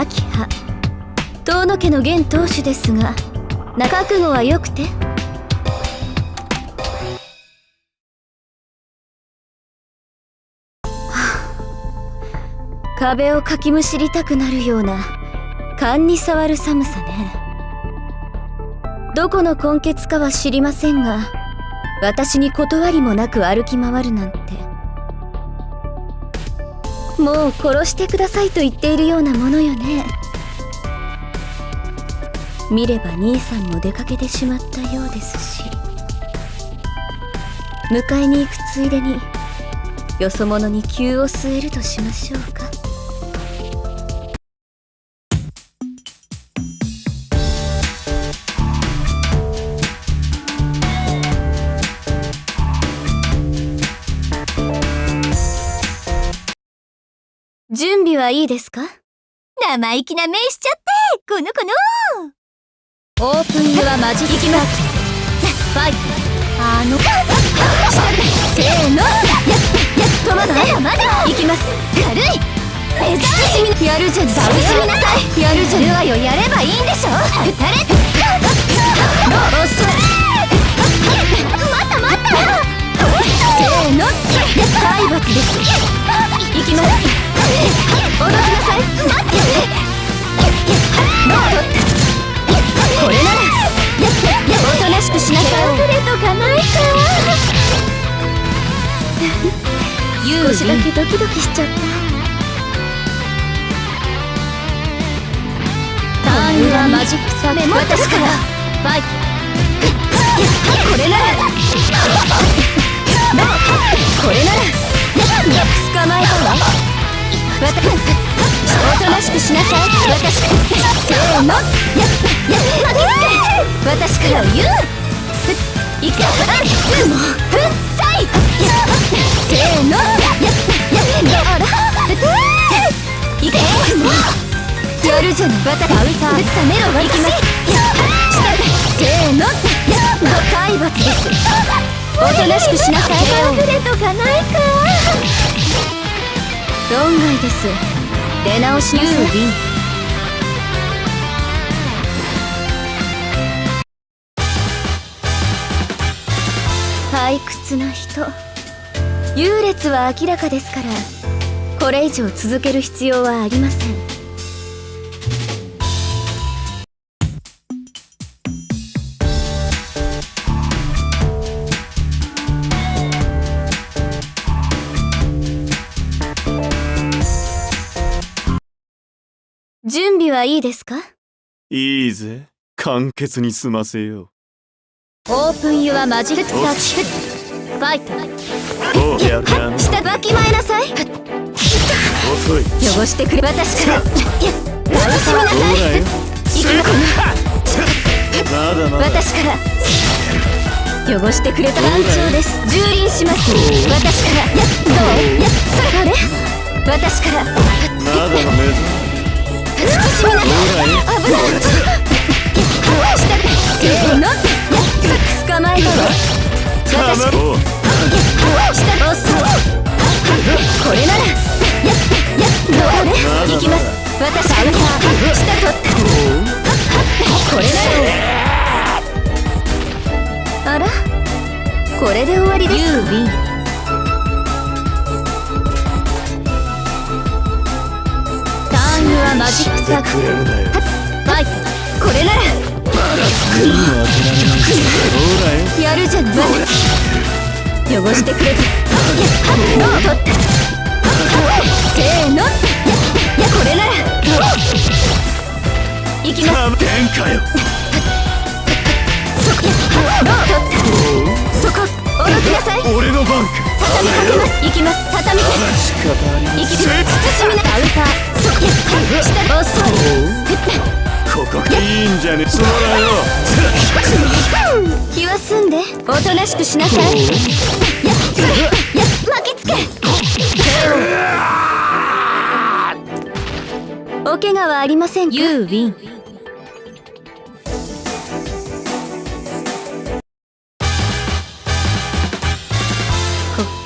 秋葉遠野家の現当主ですが覚悟はよくて？壁をかきむしりたくなるような勘に触る寒さね。どこの根血かは知りませんが私に断りもなく歩き回るなんて。もう殺してくださいと言っているようなものよね。見れば兄さんも出かけてしまったようですし。迎えに行くついでによそ者に急を据えるとしましょうか。準備はいいですか？生意気な目しちゃってこの子の。オープンユアマジックきます。ファイト。あの。せーの。止まってまだ。いきます。軽い。目指しやるじゃん倒しなさい。やるじゃんルアよ。やればいいんでしょ。撃たれ。遅いまたまた。せーの。体罰です。いきます少しだけドキドキしちゃった。ターンはマジックサメ私から。ファイ。これなら。これなら。捕まえたわ私。おとなしくしなさい。私。から言ういくぞもうふっさいせーのあらいけやせーの。体罰ですおとなしくしなさい隠れとかないか論外です出直しなさい退屈な人。優劣は明らかですからこれ以上続ける必要はありません。準備はいいですか？いいぜ。簡潔に済ませよう。オープンユアマジックサーチファイト下わきまえなさい遅い汚してくれ私から私みなほさいくのまだまだ私から汚してくれた団長です蹂躙します私からやどうやそれあれ私からまだ目覚慎みな危ない下でせーの捕まえたわ私たまおう下遅いこれならやっやっどうね行きます私から下取ったこれならあらこれで終わりですユービンターンユアマジックサークルくれるなよファイトこれならやるじゃない。汚してくれた。どう取ったせーの。やこれなら。いきます。た天下よそこ取ったそこおどきなさい。俺の番か。畳みかけます。いきます。畳みきます。慎みなアウター。そこ。下遅いここ。がいいんじゃねそらとなしくしなさい。やや巻きつけ。お怪我はありませんかユーウィン滑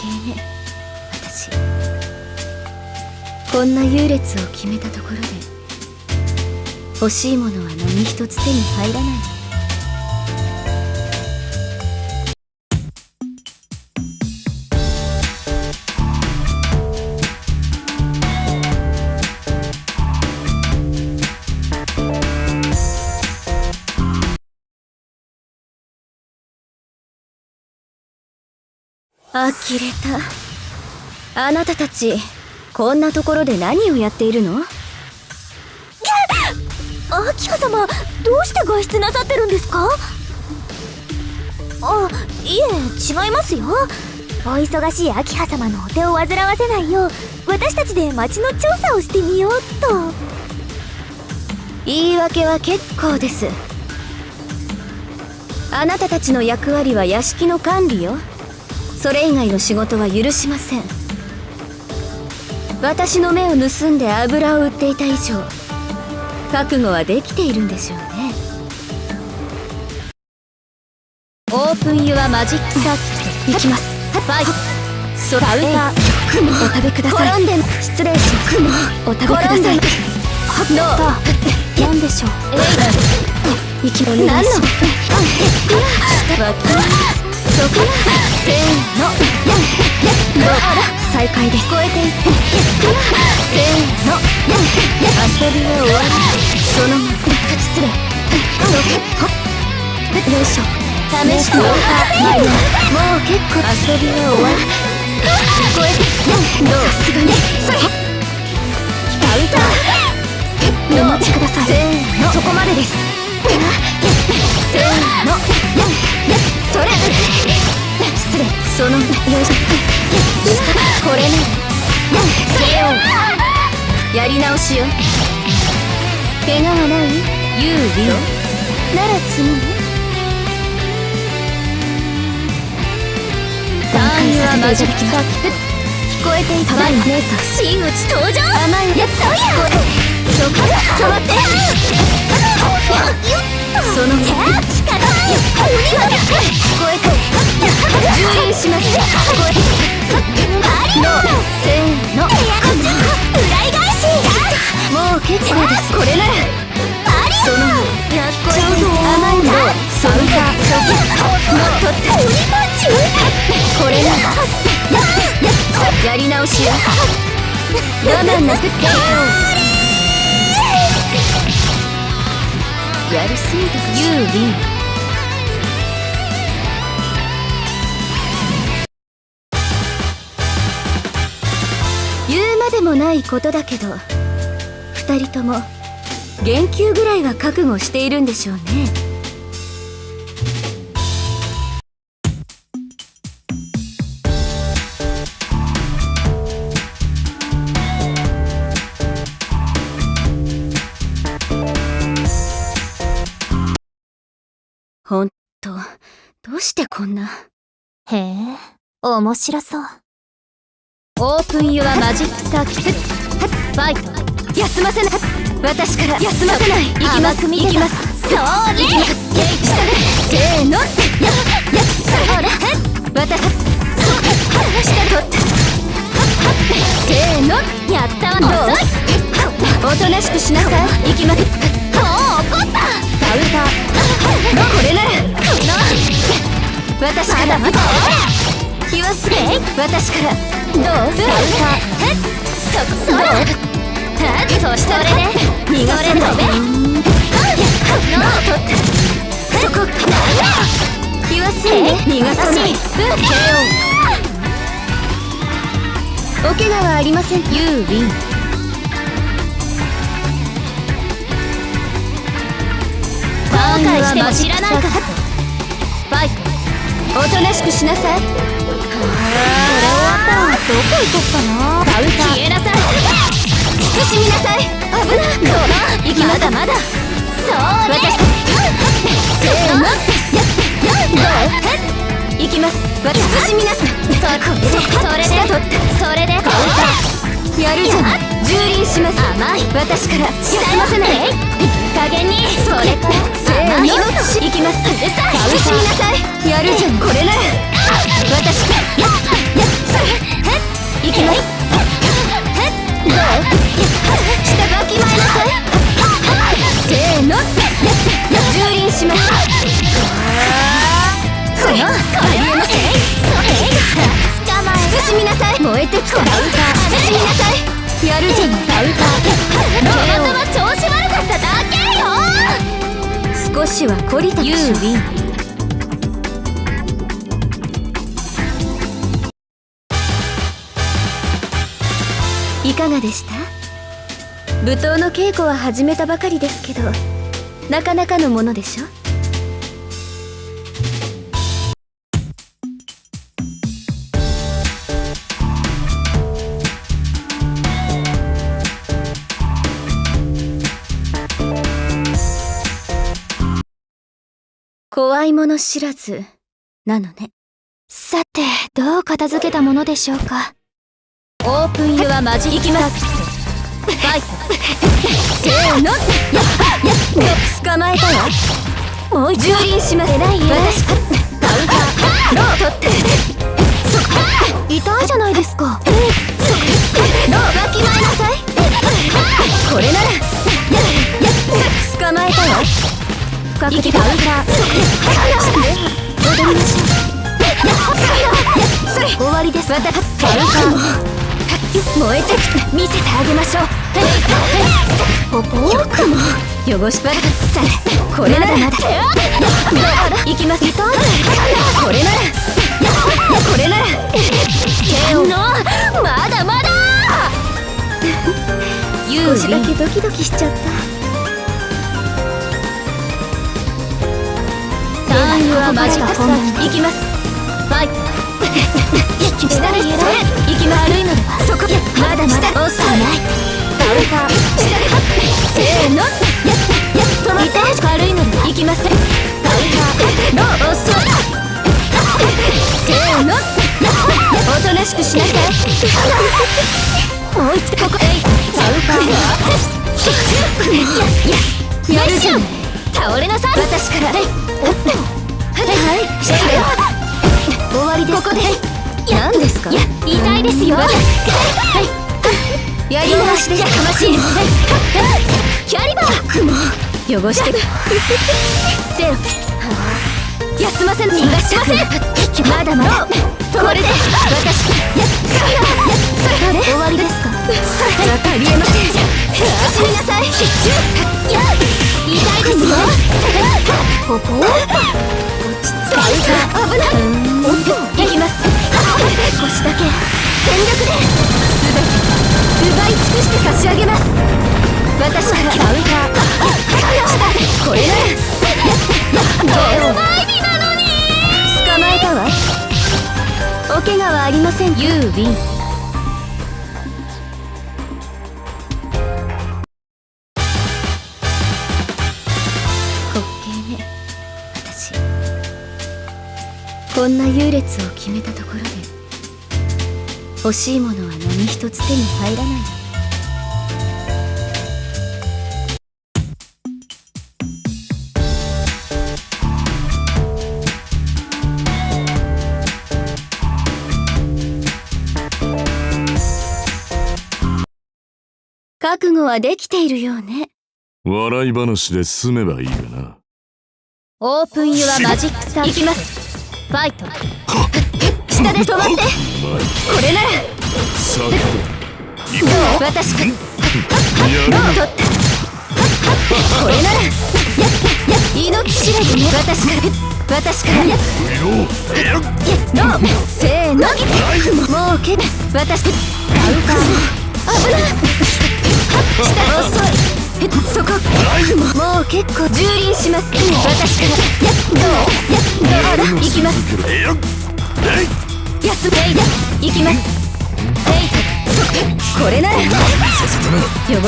稽ね。私。こんな優劣を決めたところで欲しいものは何一つ手に入らない呆れた。あなたたちこんなところで何をやっているの？アキハ様どうして外出なさってるんですか？あいえ違いますよ。お忙しいアキハ様のお手を煩わせないよう私たちで町の調査をしてみようと。言い訳は結構です。あなたたちの役割は屋敷の管理よそれ以外の仕事は許しません。私の目を盗んで油を売っていた以上覚悟はできているんでしょうね。オープンユアマジックサーキット。行きます。バイ。ソパウター雲お食べください。転んで失礼します。雲お食べください。ノー何でしょう？えいきお願いしますわかりますそこせーのどう再開です超えていってせーの遊びは終わりそのまま失礼そよいしょ試してもらったもう結構遊びは終わり超えてどうさすがにそれカウンターお待ちくださいせーのそこまでです。これね。それをやり直しよ怪我はないユーリオなら次ねターンはマジック聞こえていたわ姉さん真打ち登場甘いやつそうやそこ止まってよっその目聞こえて。充電します。聞こえてノーせーの裏返しもう結構ですこれならそのやってやり直しよ我慢なくってよやりすぎてユーリン言うまでもないことだけど二人とも言及ぐらいは覚悟しているんでしょうね。ほんとどうしてこんな？へえ面白そう。オープンユアマジックサーキット。ファイト休ませない。私から休ませない。行きます。行きます。そうね。行きますせーの。ややそれ私下取っ。たせーの。やったわ。どうおとなしくしなさい。行きます。もう怒ったカウンター。これなら。私からまだ私から。どうカウンター。そこどうそしてそれで逃がべノー取ったそこ言わせね逃がさない。お怪我はありません。ユーウィン後悔しても知らないか？らファイトおとなしくしなさい。これ終わったわどこ行こっかな。カウンター消えなさい。慎みなさい。危などうだ行きまだまだ。そうね。私せーのどう行きます。私慎みなさい。そそれで。それで。やるじゃない。蹂躙します。甘い。私から。休ませない加減に。それからせーの甘いよ行きます。カウンター慎みなさい。やるじゃん。これなよ少しは懲りたでしょユーウィンいかがでした？舞踏の稽古は始めたばかりですけどなかなかのものでしょ？いもの知らずなのね。さてどう片付けたものでしょうか？オープンユアマジックサーキットファイトせーのやや捕まえたわもう蹂躙します偉い私カウンターロー取ってそ痛いじゃないですかそローわきまえなさいこれならやや捕まえたわ深くカウンター踊りまし。ょう終わりです私カウンター燃えて見せてあげまし。ょうポポークも。汚し。ばらさこれならまだ行きますこれならこれなら剣のまだまだ少し。だけドキドキし。ちゃったターンはマジック行きます。ファイト下でそれ行きま悪いのではそこ。まだまだ。遅いカウンター下でせーのやや止まって軽いのでは行きませーロー遅い。せーのおとなしくしなさいもう一度ここ。へカウンターややるじゃん倒れなさい。私からはい。失礼終わりですここです何ですかい。や痛い。ですよはい。やり直しでかましい。キャリバー雲汚してゼロ休ません逃がしませんまだまだこれで私やそれ終わりですかわかりえません死になさい。痛い。ですよポポ落ち着い危ない行きます腰だけ。全力で。全て。奪い尽くして差し上げます。私から。カウンターこれなら前日なのに捕まえたわお怪我はありませんユーウィンこんな優劣を決めたところで欲しいものは何一つ手に入らない。覚悟はできているようね。笑い話で済めばいいがな。オープンユアマジックサー行きますファイト。下で止まって。これなら。私かどう。取った。これなら。命知らずね私から私からやのせーのもうけ私カウンター危ない下遅いそこもう結構蹂躙します私からやどうやっどうだ行きます休めいだ行きますえいそこれなら汚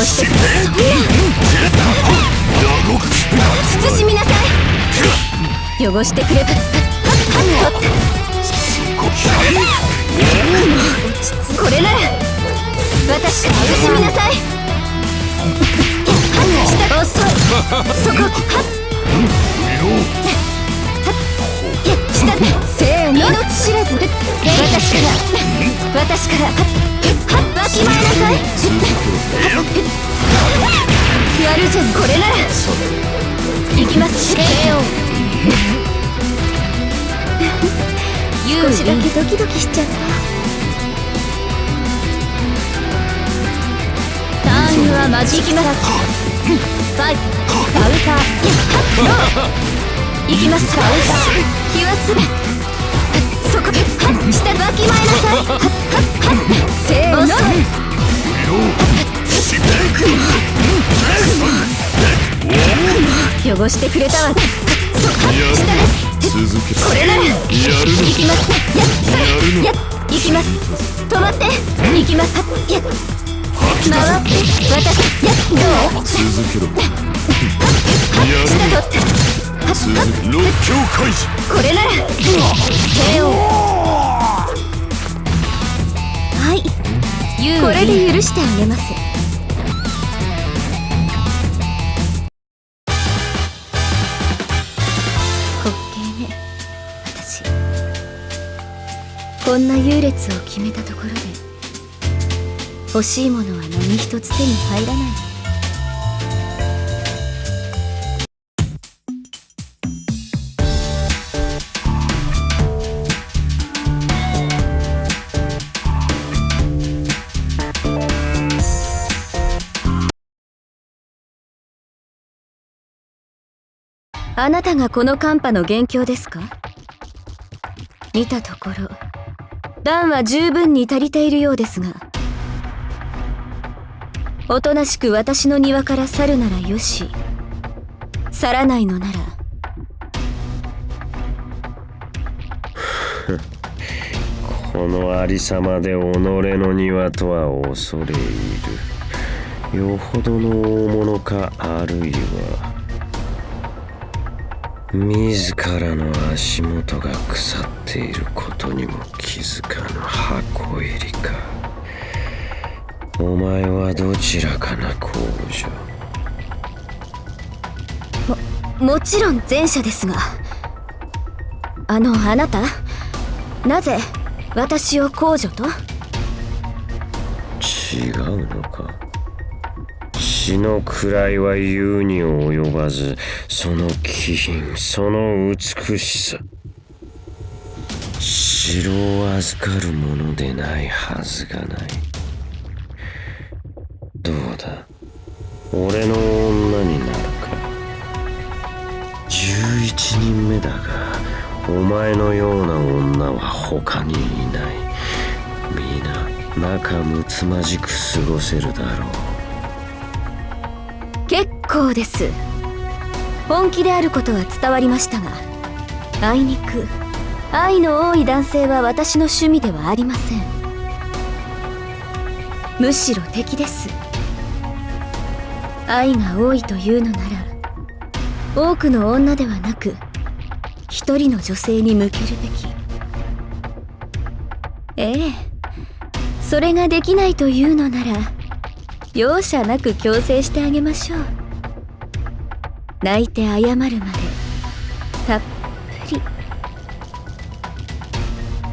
してくれそんな慎みなさい汚してくればこれなら私慎みなさい。遅いそこはっ下せーの命知らず私から私からはっわきまえなさいやるじゃん。これなら行きます少しだけドキドキしちゃったはマジ行きますァイトカウンターノー行きますカウンター気はするそこはっ下わきまえなさいはっはっせーの汚してくれたわそこは下です続けこれならやるの行きますやっそやるのれやっ行きます止まって行きますやっ回って私やっどう続けろやる続け六強開示これなら手を。はい。これで許してあげます。滑稽ね。私。こんな優劣を決めたところで。欲しいものは何一つ手に入らない。あなたがこの寒波の元凶ですか？見たところ暖は十分に足りているようですが。おとなしく私の庭から去るならよし。去らないのなら。このありさまで己の庭とは恐れ入る。よほどの大物かあるいは自らの足元が腐っていることにも気づかぬ箱入りか。お前はどちらかな公女もちろん前者ですが。あのあなた？なぜ私を公女と？違うのか。血の位は言うに及ばずその気品その美しさ。城を預かるものでないはずがないどうだ？俺の女になるか。11人目だがお前のような女は他にいない。皆仲睦まじく過ごせるだろう。結構です。本気であることは伝わりましたがあいにく愛の多い男性は私の趣味ではありません。むしろ敵です。愛が多いというのなら多くの女ではなく一人の女性に向けるべきええそれができないというのなら容赦なく強制してあげましょう。泣いて謝るまでたっぷり。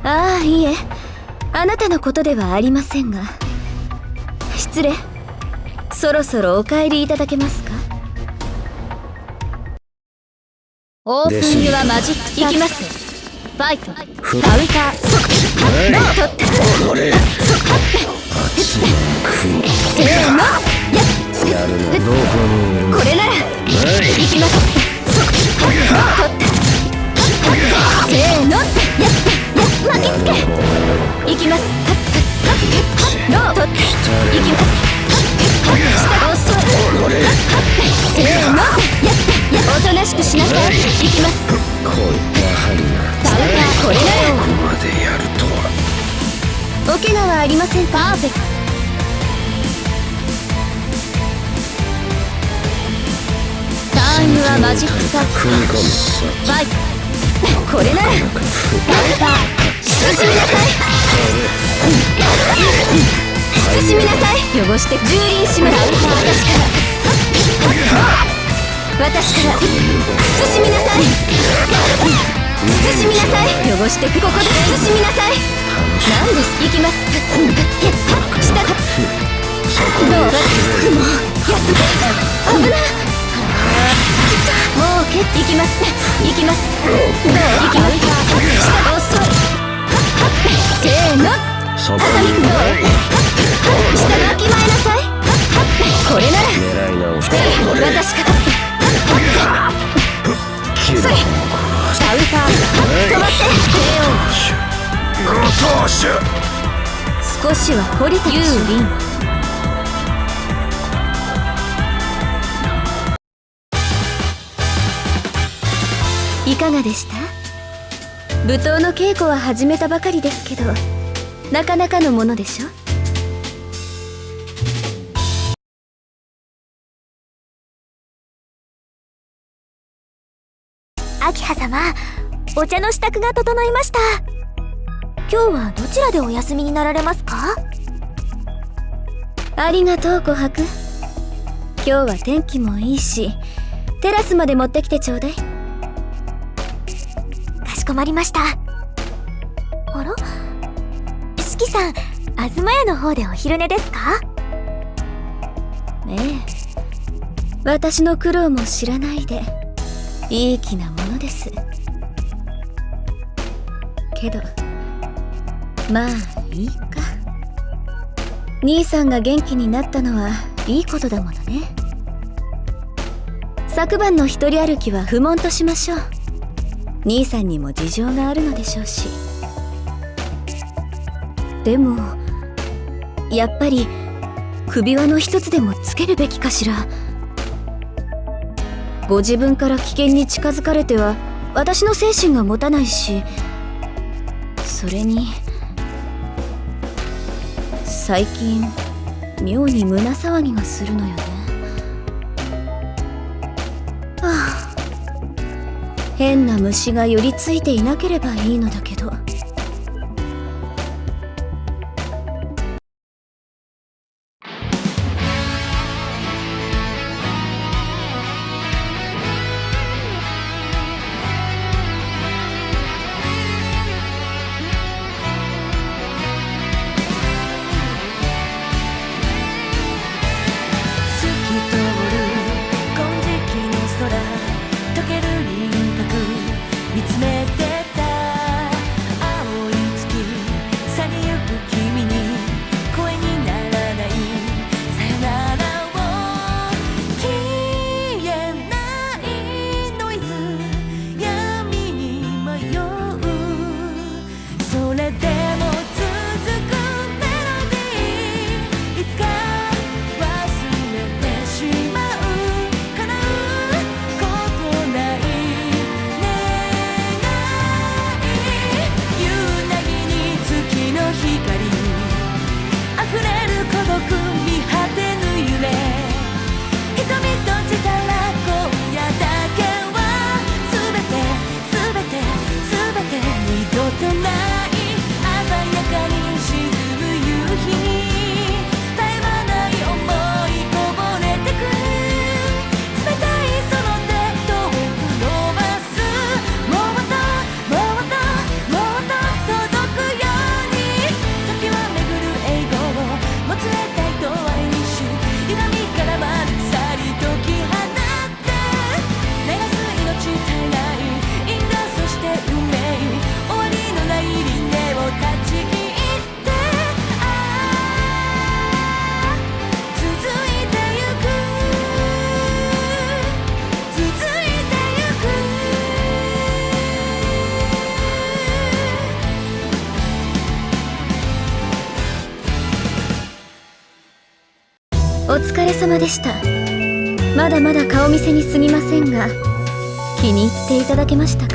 ああいいえ。あなたのことではありませんが。失礼。そろそろお帰りいただけますか？オープニングはマジックきますファイト。カウンターっって。俺熱い食せーの。やっ。いやるの。どこにいるこれなら。はい。行きますありませんパーフェクトタームはマジックさファイトこれならカウンター慎みなさい。慎みなさい。汚して。蹂躙します。私から。私から。慎みなさい。慎みなさい。汚して。ここで慎みなさい何です。行きます。下がどうも安く危なもう蹴っていきます。行きます。どう行きます。下遅いせーのどう下がきまえなさいこれなら私かかってそれカウンター止まって少しは懲りたでしょユーいかがでした？舞踏の稽古は始めたばかりですけどなかなかのものでしょ？秋葉様お茶の支度が整いました今日はどちらでお休みになられますか？ありがとう琥珀。今日は天気もいいしテラスまで持ってきてちょうだい。かしこまりました。あら？四季さん東屋の方でお昼寝ですか？ええ。私の苦労も知らないでいい気なものです。けどまあいいか。兄さんが元気になったのはいいことだものね。昨晩の一人歩きは不問としましょう。兄さんにも事情があるのでしょうし。でもやっぱり首輪の一つでもつけるべきかしら。ご自分から危険に近づかれては私の精神が持たないし。それに最近妙に胸騒ぎがするのよね。はあ。変な虫が寄りついていなければいいのだけど。まだまだ顔見せにすぎませんが気に入っていただけましたか？